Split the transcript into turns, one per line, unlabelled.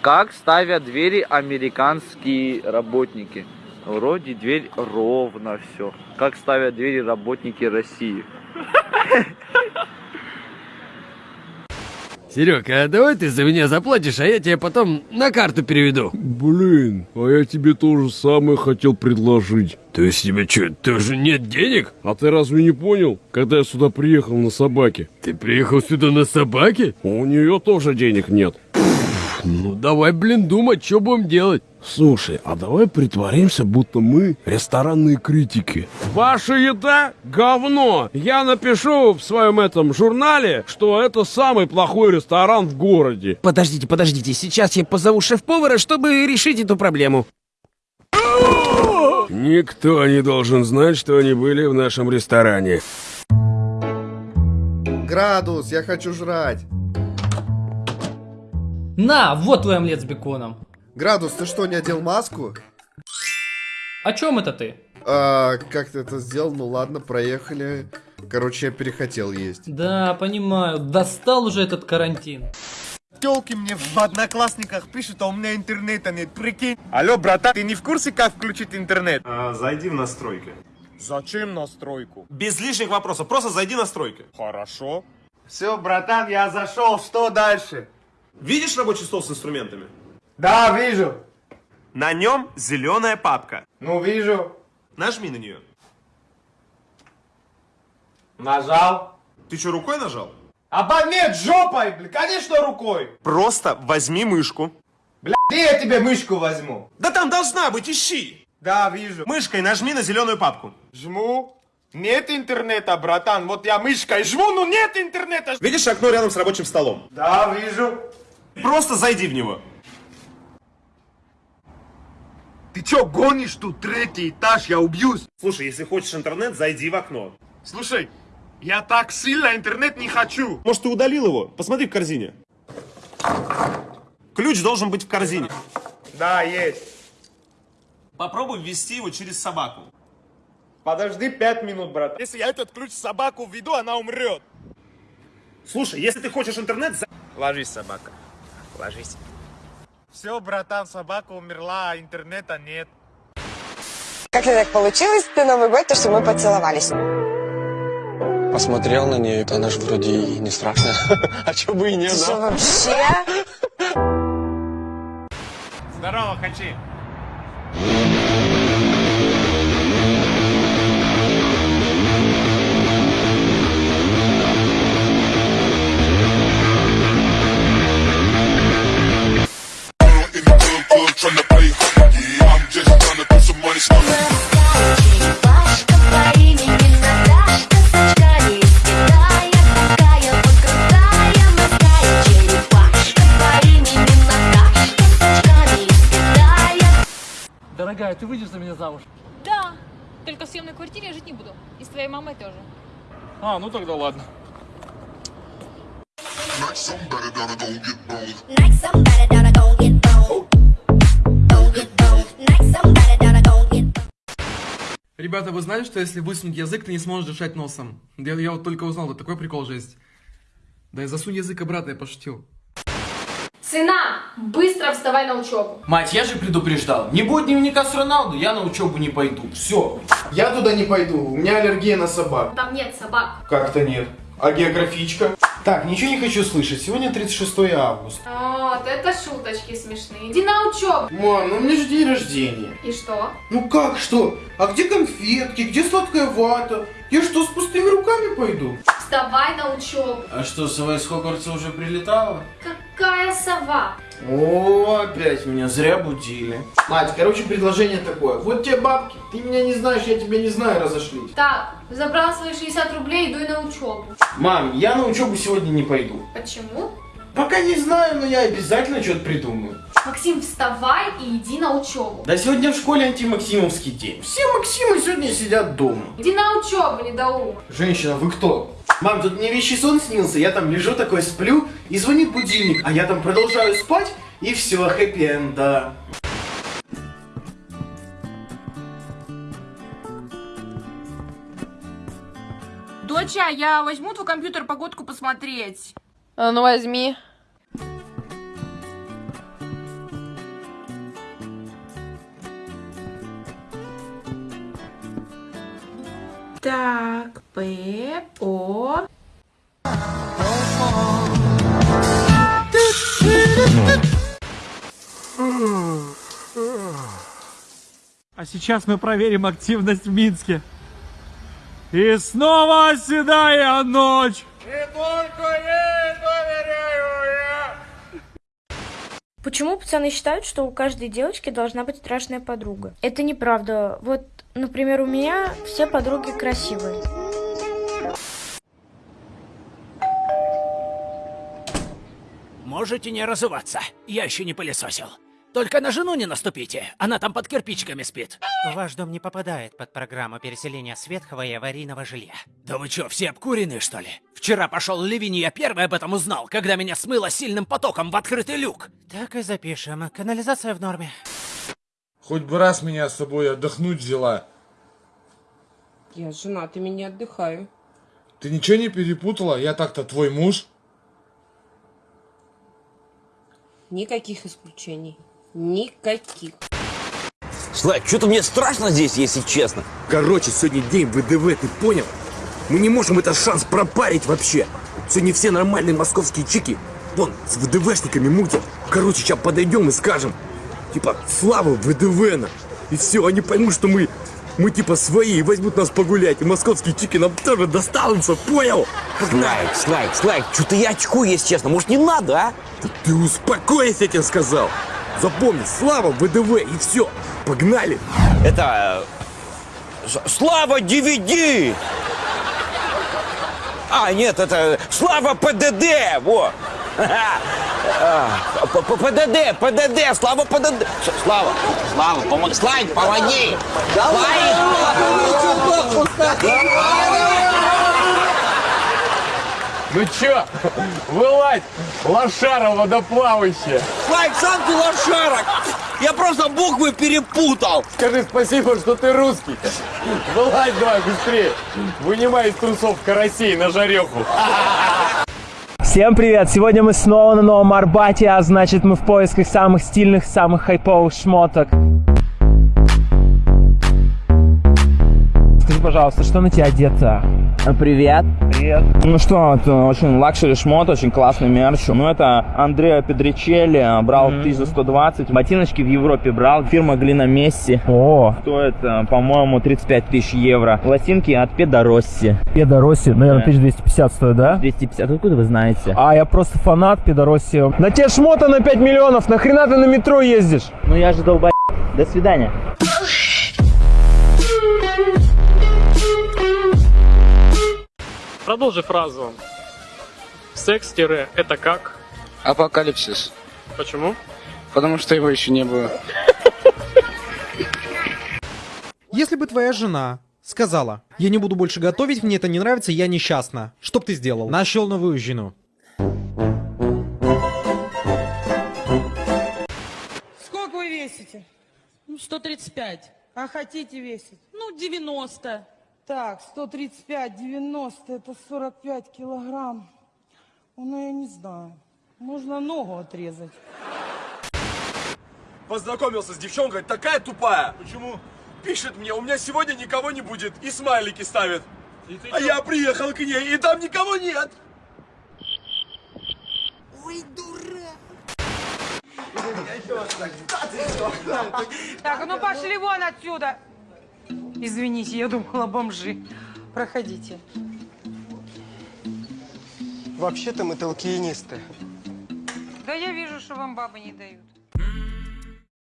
Как ставят двери американские работники? Вроде дверь ровно все. Как ставят двери работники России?
Серег, а давай ты за меня заплатишь, а я тебе потом на карту переведу.
Блин, а я тебе то же самое хотел предложить.
То есть тебе что, тоже нет денег?
А ты разве не понял, когда я сюда приехал на собаке?
Ты приехал сюда на собаке?
У нее тоже денег нет.
Ну давай, блин, думать, что будем делать.
Слушай, а давай притворимся, будто мы ресторанные критики. Ваша еда – говно! Я напишу в своем этом журнале, что это самый плохой ресторан в городе.
Подождите, подождите, сейчас я позову шеф-повара, чтобы решить эту проблему.
Никто не должен знать, что они были в нашем ресторане.
Градус, я хочу жрать.
На, вот твой омлет с беконом.
Градус, ты что, не одел маску?
О чем это ты?
А, как ты это сделал? Ну ладно, проехали. Короче, я перехотел есть.
Да, понимаю, достал уже этот карантин.
Телки мне в одноклассниках пишут, а у меня интернета нет, прикинь. Алло, братан, ты не в курсе, как включить интернет?
А, зайди в настройки.
Зачем настройку?
Без лишних вопросов, просто зайди в настройки.
Хорошо. Все, братан, я зашел, что дальше?
Видишь рабочий стол с инструментами?
Да, вижу.
На нем зеленая папка.
Ну, вижу.
Нажми на нее.
Нажал.
Ты что, рукой нажал?
Аба нет, жопой, блин, конечно рукой.
Просто возьми мышку.
Бля, где я тебе мышку возьму?
Да там должна быть, ищи.
Да, вижу.
Мышкой нажми на зеленую папку.
Жму. Нет интернета, братан. Вот я мышкой жму, но нет интернета.
Видишь окно рядом с рабочим столом?
Да, вижу.
Просто зайди в него.
Ты чё, гонишь тут третий этаж, я убьюсь?
Слушай, если хочешь интернет, зайди в окно.
Слушай, я так сильно интернет не хочу.
Может, ты удалил его? Посмотри в корзине. Ключ должен быть в корзине.
Да, есть.
Попробуй ввести его через собаку.
Подожди пять минут, брат. Если я этот ключ в собаку введу, она умрет.
Слушай, если ты хочешь интернет, за-
Ложись, собака. Ложись. Все, братан, собака умерла, а интернета нет.
Как-то так получилось на Новый год, то, что мы поцеловались.
Посмотрел на нее, она же вроде и не страшная. А чё бы и
Ты что,
да?
вообще?
Здорово, Хачи.
Дорогая, ты выйдешь за меня замуж?
Да, только в съемной квартире я жить не буду. И с твоей мамой тоже.
А, ну тогда ладно.
Like somebody gotta go get boned Don't get boned Like somebody gotta go get boned
Ребята, вы знали, что если высунуть язык, ты не сможешь дышать носом? Я, я вот только узнал, это такой прикол жесть. Да и засунь язык обратно, я пошутил.
Сына, быстро вставай на учебу.
Мать, я же предупреждал. Не будет дневника с Роналду, я на учебу не пойду. Все. Я туда не пойду, у меня аллергия на собак.
Там нет собак.
Как-то нет. А географичка? Так, ничего не хочу слышать. Сегодня 36 августа.
Вот, это шуточки смешные. Иди на учебу.
Мам, ну у меня же день рождения.
И что?
Ну как что? А где конфетки? Где сладкая вата? Я что, с пустыми руками пойду?
Вставай на учебу.
А что, сова из Хогвартса уже прилетала?
Какая сова?
О, опять меня зря будили. Мать, короче, предложение такое. Вот тебе бабки, ты меня не знаешь, я тебя не знаю, разошлись.
Так, забрал свои 60 рублей, иду на учебу.
Мам, я на учебу сегодня не пойду.
Почему?
Пока не знаю, но я обязательно что-то придумаю.
Максим, вставай и иди на учебу.
Да сегодня в школе антимаксимовский день. Все Максимы сегодня сидят дома.
Иди на учебу, недоумок.
Женщина, вы кто? Мам, тут мне вещий сон снился, я там лежу такой, сплю, и звонит будильник, а я там продолжаю спать, и все, хэппи-энда.
Доча, я возьму твой компьютер погодку посмотреть.
А ну возьми.
Так, П, О.
А сейчас мы проверим активность в Минске. И снова седая ночь.
Почему пацаны считают, что у каждой девочки должна быть страшная подруга? Это неправда. Вот, например, у меня все подруги красивые.
Можете не разуваться, я еще не пылесосил. Только на жену не наступите, она там под кирпичиками спит.
Ваш дом не попадает под программу переселения с ветхого и аварийного жилья.
Да вы что, все обкурены, что ли? Вчера пошел ливень, и я первый об этом узнал, когда меня смыло сильным потоком в открытый люк.
Так и запишем. Канализация в норме.
Хоть бы раз меня с собой отдохнуть взяла.
Я с женатыми не отдыхаю.
Ты ничего не перепутала? Я так-то твой муж.
Никаких исключений. Никаких.
Слайк, что-то мне страшно здесь, если честно. Короче, сегодня день ВДВ, ты понял? Мы не можем этот шанс пропарить вообще. Сегодня все нормальные московские чики, вон, с ВДВшниками мутят. Короче, сейчас подойдем и скажем, типа, слава ВДВ-на. И все, они поймут, что мы, мы типа свои, и возьмут нас погулять. И московские чики нам тоже достанутся, понял? Слайк, Слайк, Слайк, что-то я очкую, если честно. Может, не надо, а? Да ты успокойся, я тебе сказал. Запомни, слава ВДВ, и все. Погнали. Это... э, Слава DVD! А, нет, это Слава ПДД, во! А, П- П- ПДД, ПДД, Слава ПДД. Слава, Слава, помоги, Слайк, помоги!
Ну чё, вылазь, лошара водоплавающая.
Слайк, сам ты лошарок! Я просто буквы перепутал!
Скажи спасибо, что ты русский. Вылазь давай быстрее. Вынимай из трусов карасей на жареху.
Всем привет! Сегодня мы снова на Новом Арбате, а значит мы в поисках самых стильных, самых хайповых шмоток. Скажи, пожалуйста, что на тебя одето? Привет. Привет. Ну что, это очень лакшери шмот, очень классный мерч. Ну это Андреа Педричелли, брал 1120. Ботиночки в Европе брал, фирма Глина Месси. О. Стоит, э, по-моему, 35 тысяч евро. Лосинки от Педоросси.
Педоросси, наверное,
Да.
1250 стоит, да?
250, откуда вы знаете?
А, я просто фанат Педоросси. На тебе шмота на 5 миллионов, нахрена ты на метро ездишь?
Ну я же долбай. До свидания.
Продолжи фразу. Секс-тире это как?
Апокалипсис.
Почему?
Потому что его еще не было.
Если бы твоя жена сказала, я не буду больше готовить, мне это не нравится, я несчастна, что бы ты сделал? Нашел новую жену.
Сколько вы весите? Ну, 135. А хотите весить? Ну, 90. Так, 135, 90, это 45 килограмм. Ну, я не знаю. Можно ногу отрезать.
Познакомился с девчонкой, такая тупая. Почему? Пишет мне, у меня сегодня никого не будет, и смайлики ставит. а я приехал к ней, и там никого нет.
Ой, дурак. Так, ну пошли вон отсюда. Извините, я думала бомжи. Проходите.
Вообще-то мы толкиенисты.
Да я вижу, что вам бабы не дают.